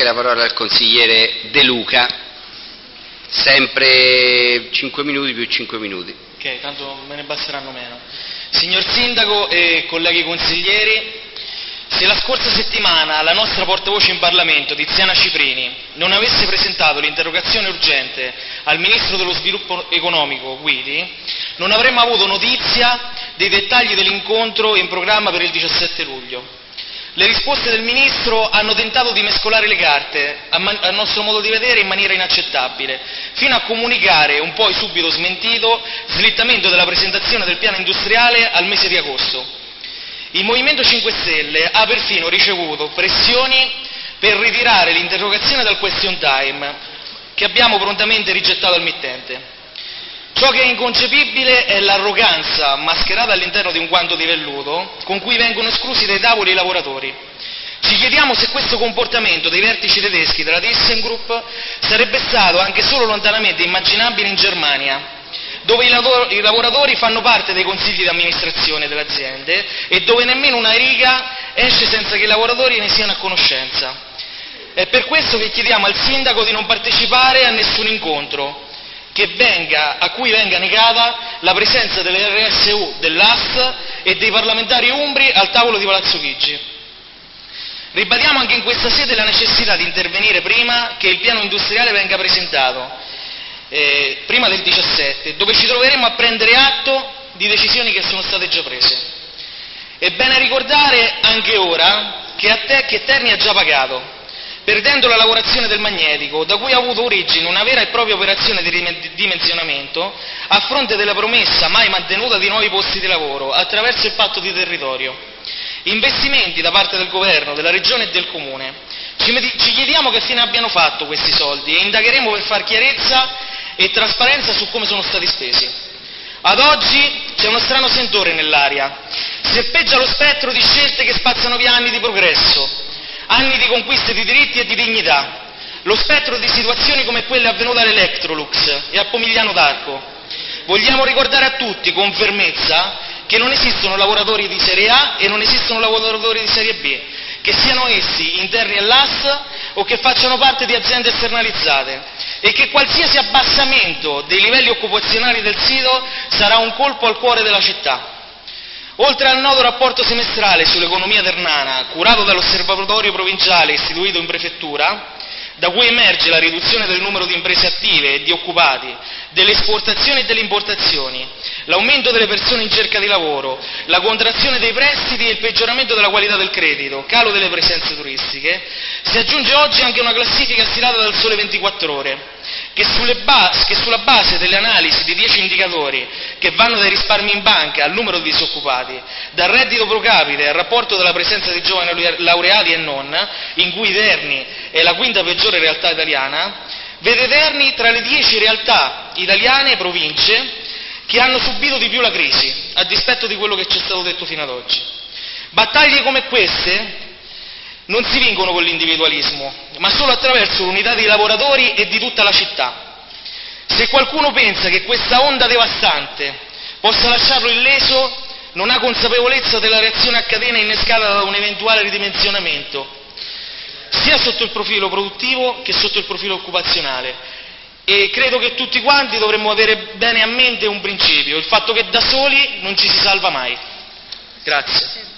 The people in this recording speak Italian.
anche la parola al consigliere De Luca, sempre 5 minuti più 5 minuti. Ok, tanto me ne basteranno meno. Signor Sindaco e colleghi consiglieri, se la scorsa settimana la nostra portavoce in Parlamento, Tiziana Ciprini, non avesse presentato l'interrogazione urgente al Ministro dello Sviluppo Economico, Guidi, non avremmo avuto notizia dei dettagli dell'incontro in programma per il 17 luglio. Le risposte del Ministro hanno tentato di mescolare le carte, a, nostro modo di vedere, in maniera inaccettabile, fino a comunicare, un poi subito smentito, slittamento della presentazione del piano industriale al mese di agosto. Il Movimento 5 Stelle ha perfino ricevuto pressioni per ritirare l'interrogazione dal question time, che abbiamo prontamente rigettato al mittente. Ciò che è inconcepibile è l'arroganza, mascherata all'interno di un guanto di velluto, con cui vengono esclusi dai tavoli i lavoratori. Ci chiediamo se questo comportamento dei vertici tedeschi della ThyssenKrupp sarebbe stato anche solo lontanamente immaginabile in Germania, dove i, lavor- i lavoratori fanno parte dei consigli di amministrazione delle aziende e dove nemmeno una riga esce senza che i lavoratori ne siano a conoscenza. È per questo che chiediamo al sindaco di non partecipare a nessun incontro, venga, a cui venga negata la presenza delle RSU, dell'AST e dei parlamentari umbri al tavolo di Palazzo Chigi. Ribadiamo anche in questa sede la necessità di intervenire prima che il piano industriale venga presentato, eh, prima del 17, dove ci troveremo a prendere atto di decisioni che sono state già prese. È bene ricordare anche ora che, a te, che Terni ha già pagato, perdendo la lavorazione del magnetico, da cui ha avuto origine una vera e propria operazione di dimensionamento, a fronte della promessa mai mantenuta di nuovi posti di lavoro attraverso il patto di territorio. Investimenti da parte del governo, della regione e del comune. Ci, chiediamo che fine abbiano fatto questi soldi e indagheremo per far chiarezza e trasparenza su come sono stati spesi. Ad oggi c'è uno strano sentore nell'aria. Serpeggia lo spettro di scelte che spazzano via anni di progresso, anni di conquiste di diritti e di dignità, lo spettro di situazioni come quelle avvenute all'Electrolux e a Pomigliano d'Arco. Vogliamo ricordare a tutti con fermezza che non esistono lavoratori di serie A e non esistono lavoratori di serie B, che siano essi interni all'AS o che facciano parte di aziende esternalizzate e che qualsiasi abbassamento dei livelli occupazionali del sito sarà un colpo al cuore della città. Oltre al nodo rapporto semestrale sull'economia ternana, curato dall'osservatorio provinciale istituito in prefettura, da cui emerge la riduzione del numero di imprese attive e di occupati, delle esportazioni e delle importazioni, l'aumento delle persone in cerca di lavoro, la contrazione dei prestiti e il peggioramento della qualità del credito, calo delle presenze turistiche, si aggiunge oggi anche una classifica stilata dal Sole 24 Ore, che, base, che sulla base delle analisi di 10 indicatori che vanno dai risparmi in banca al numero di disoccupati, dal reddito pro capite al rapporto della presenza di giovani laureati e non, in cui Terni è la quinta peggiore realtà italiana, vede Terni tra le 10 realtà italiane e province che hanno subito di più la crisi, a dispetto di quello che ci è stato detto fino ad oggi. Battaglie come queste non si vincono con l'individualismo, ma solo attraverso l'unità dei lavoratori e di tutta la città. Se qualcuno pensa che questa onda devastante possa lasciarlo illeso, non ha consapevolezza della reazione a catena innescata da un eventuale ridimensionamento, sia sotto il profilo produttivo che sotto il profilo occupazionale. E credo che tutti quanti dovremmo avere bene a mente un principio, il fatto che da soli non ci si salva mai. Grazie.